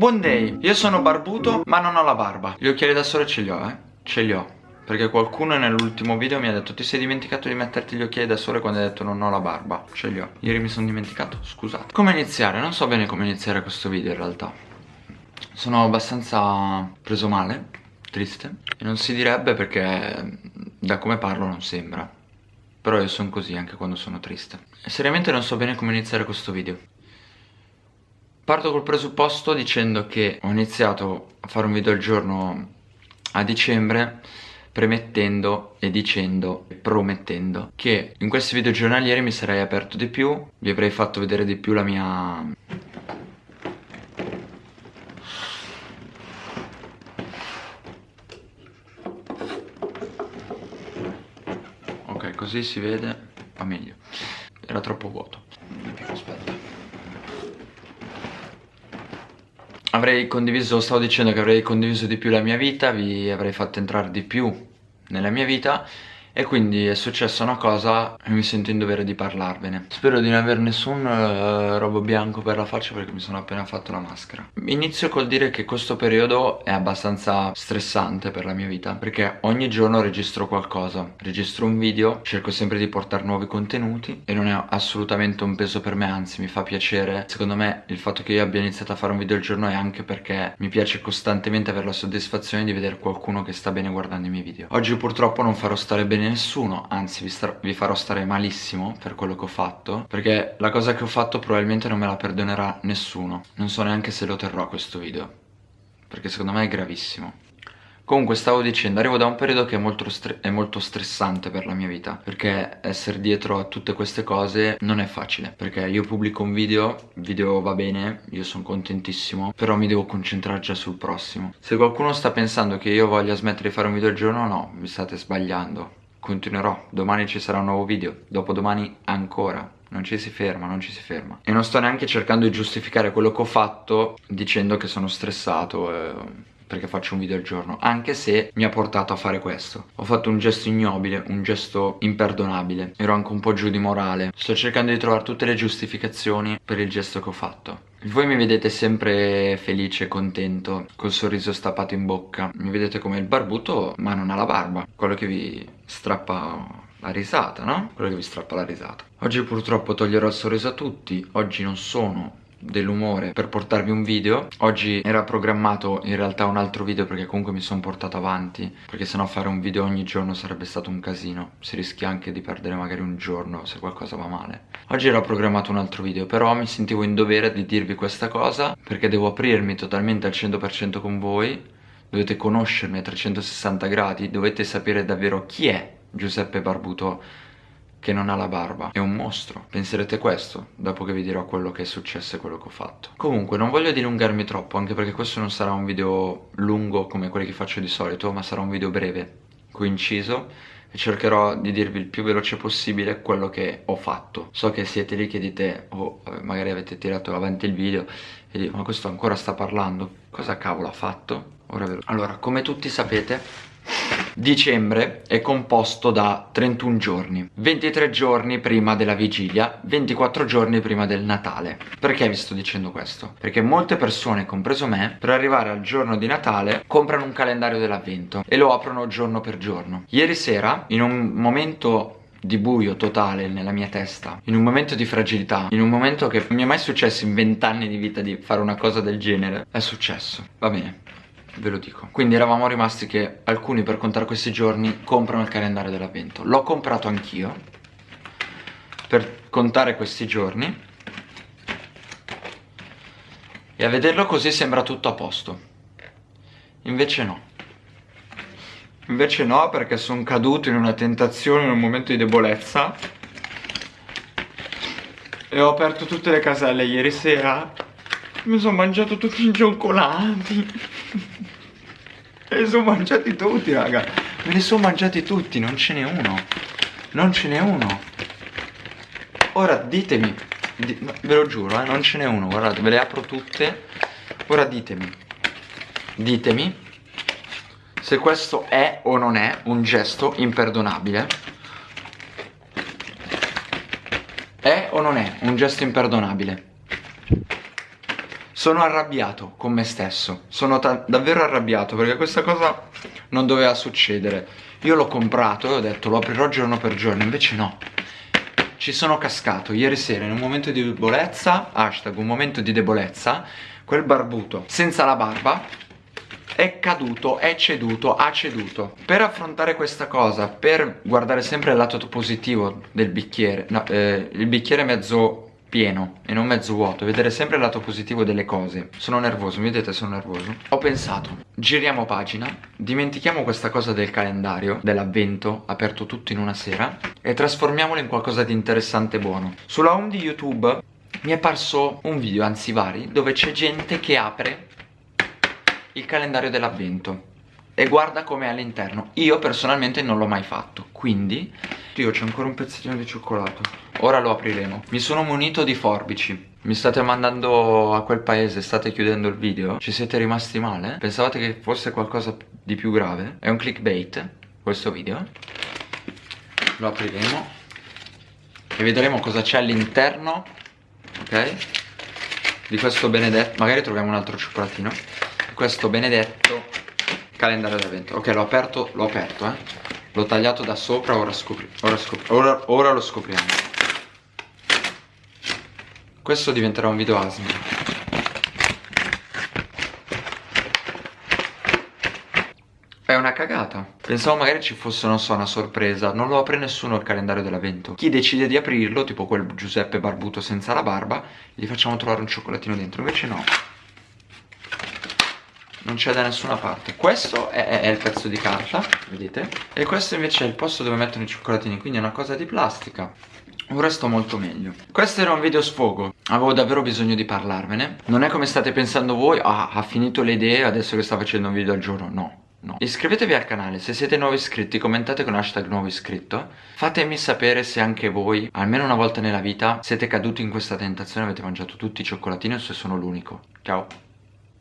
Buon day, io sono barbuto ma non ho la barba. Gli occhiali da sole ce li ho eh, ce li ho. Perché qualcuno nell'ultimo video mi ha detto Ti sei dimenticato di metterti gli occhiali da sole quando hai detto non ho la barba Ce li ho, ieri mi sono dimenticato, scusate. Come iniziare? Non so bene come iniziare questo video in realtà. Sono abbastanza preso male, triste. E non si direbbe perché da come parlo non sembra. Però io sono così anche quando sono triste. Seriamente non so bene come iniziare questo video Parto col presupposto dicendo che ho iniziato a fare un video al giorno a dicembre premettendo e dicendo e promettendo che in questi video giornalieri mi sarei aperto di più, vi avrei fatto vedere di più la mia... Ok, così si vede, va meglio. Era troppo vuoto. Aspetta. Avrei condiviso, stavo dicendo che avrei condiviso di più la mia vita, vi avrei fatto entrare di più nella mia vita e quindi è successa una cosa e mi sento in dovere di parlarvene. Spero di non avere nessun uh, robo bianco per la faccia perché mi sono appena fatto la maschera. Inizio col dire che questo periodo è abbastanza stressante per la mia vita Perché ogni giorno registro qualcosa. Registro un video, cerco sempre di portare nuovi contenuti E non è assolutamente un peso per me, anzi mi fa piacere. Secondo me il fatto che io abbia iniziato a fare un video al giorno è anche perché mi piace costantemente avere la soddisfazione di vedere qualcuno che sta bene guardando i miei video. Oggi purtroppo non farò stare bene nessuno Anzi vi, vi, farò stare malissimo per quello che ho fatto Perché la cosa che ho fatto probabilmente non me la perdonerà nessuno. Non so neanche se lo terrò questo video Perché secondo me è gravissimo. Comunque stavo dicendo, arrivo da un periodo che è molto, è molto, stressante per la mia vita Perché essere dietro a tutte queste cose non è facile Perché io pubblico un video, il video va bene, io sono contentissimo Però mi devo concentrare già sul prossimo. Se qualcuno sta pensando che io voglia smettere di fare un video al giorno, no, mi state sbagliando Continuerò, domani ci sarà un nuovo video, dopodomani ancora. Non ci si ferma, non ci si ferma. E non sto neanche cercando di giustificare quello che ho fatto dicendo che sono stressato eh, perché faccio un video al giorno Anche se mi ha portato a fare questo. Ho fatto un gesto ignobile, un gesto imperdonabile. Ero anche un po' giù di morale. Sto cercando di trovare tutte le giustificazioni per il gesto che ho fatto. Voi mi vedete sempre felice, contento, col sorriso stappato in bocca. Mi vedete come il barbuto ma non ha la barba. Quello che vi strappa la risata, no? Quello che vi strappa la risata. Oggi purtroppo toglierò il sorriso a tutti. Oggi non sono dell'umore per portarvi un video. Oggi era programmato in realtà un altro video perché comunque mi sono portato avanti Perché sennò fare un video ogni giorno sarebbe stato un casino. Si rischia anche di perdere magari un giorno se qualcosa va male. Oggi era programmato un altro video però mi sentivo in dovere di dirvi questa cosa Perché devo aprirmi totalmente al 100% con voi. Dovete conoscermi a 360 gradi Dovete sapere davvero chi è Giuseppe Barbuto che non ha la barba. È un mostro. Penserete questo dopo che vi dirò quello che è successo e quello che ho fatto. Comunque non voglio dilungarmi troppo Anche perché questo non sarà un video lungo come quelli che faccio di solito Ma sarà un video breve, coinciso E cercherò di dirvi il più veloce possibile quello che ho fatto. So che siete lì che dite Oh magari avete tirato avanti il video E dite ma questo ancora sta parlando? Cosa cavolo ha fatto? Ora vedo Allora come tutti sapete Dicembre è composto da 31 giorni 23 giorni prima della vigilia 24 giorni prima del Natale. Perché vi sto dicendo questo? Perché molte persone, compreso me Per arrivare al giorno di Natale comprano un calendario dell'avvento E lo aprono giorno per giorno. Ieri sera, in un momento di buio totale nella mia testa In un momento di fragilità In un momento che non mi è mai successo in vent'anni di vita di fare una cosa del genere È successo. Va bene ve lo dico. Quindi eravamo rimasti che alcuni per contare questi giorni comprano il calendario dell'avvento. L'ho comprato anch'io Per contare questi giorni. E a vederlo così sembra tutto a posto. Invece no. Invece no perché sono caduto in una tentazione in un momento di debolezza. E ho aperto tutte le caselle ieri sera. Mi sono mangiato tutti i cioccolati Me li sono mangiati tutti, raga. Me li sono mangiati tutti, non ce n'è uno. Non ce n'è uno. Ora ditemi, di, ve lo giuro, eh, non ce n'è uno. Guardate, ve le apro tutte. Ora ditemi, ditemi se questo è o non è un gesto imperdonabile. È o non è un gesto imperdonabile? Sono arrabbiato con me stesso, sono davvero arrabbiato perché questa cosa non doveva succedere. Io l'ho comprato e ho detto lo aprirò giorno per giorno, invece no. Ci sono cascato ieri sera in un momento di debolezza, hashtag un momento di debolezza, quel barbuto senza la barba è caduto, è ceduto, ha ceduto. Per affrontare questa cosa, per guardare sempre il lato positivo del bicchiere, no, eh, il bicchiere mezzo pieno e non mezzo vuoto, vedere sempre il lato positivo delle cose. Sono nervoso, mi vedete sono nervoso. Ho pensato, giriamo pagina, dimentichiamo questa cosa del calendario, dell'avvento, aperto tutto in una sera, e trasformiamolo in qualcosa di interessante e buono. Sulla home di YouTube mi è parso un video, anzi vari, dove c'è gente che apre il calendario dell'avvento e guarda com'è all'interno. Io personalmente non l'ho mai fatto, quindi... Io c'è ancora un pezzettino di cioccolato. Ora lo apriremo. Mi sono munito di forbici. Mi state mandando a quel paese, state chiudendo il video? Ci siete rimasti male? Pensavate che fosse qualcosa di più grave? È un clickbait questo video. Lo apriremo e vedremo cosa c'è all'interno, ok? Di questo benedetto, magari troviamo un altro cioccolatino questo benedetto calendario d'avvento ok l'ho aperto l'ho aperto eh. L'ho tagliato da sopra ora, scopri ora, scopri ora, ora lo scopriamo. Questo diventerà un video asino È una cagata. Pensavo magari ci fosse, non so, una sorpresa. Non lo apre nessuno il calendario dell'avvento Chi decide di aprirlo, tipo quel Giuseppe barbuto senza la barba Gli facciamo trovare un cioccolatino dentro. Invece no non c'è da nessuna parte. Questo è, è, il pezzo di carta vedete? E questo invece è il posto dove mettono i cioccolatini quindi è una cosa di plastica. Ora sto molto meglio. Questo era un video sfogo. Avevo davvero bisogno di parlarvene Non è come state pensando voi Ah, ha finito le idee adesso che sta facendo un video al giorno. No, no. Iscrivetevi al canale. Se siete nuovi iscritti Commentate con hashtag nuovo iscritto. Fatemi sapere se anche voi Almeno una volta nella vita Siete caduti in questa tentazione Avete mangiato tutti i cioccolatini O se sono l'unico. Ciao